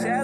Shout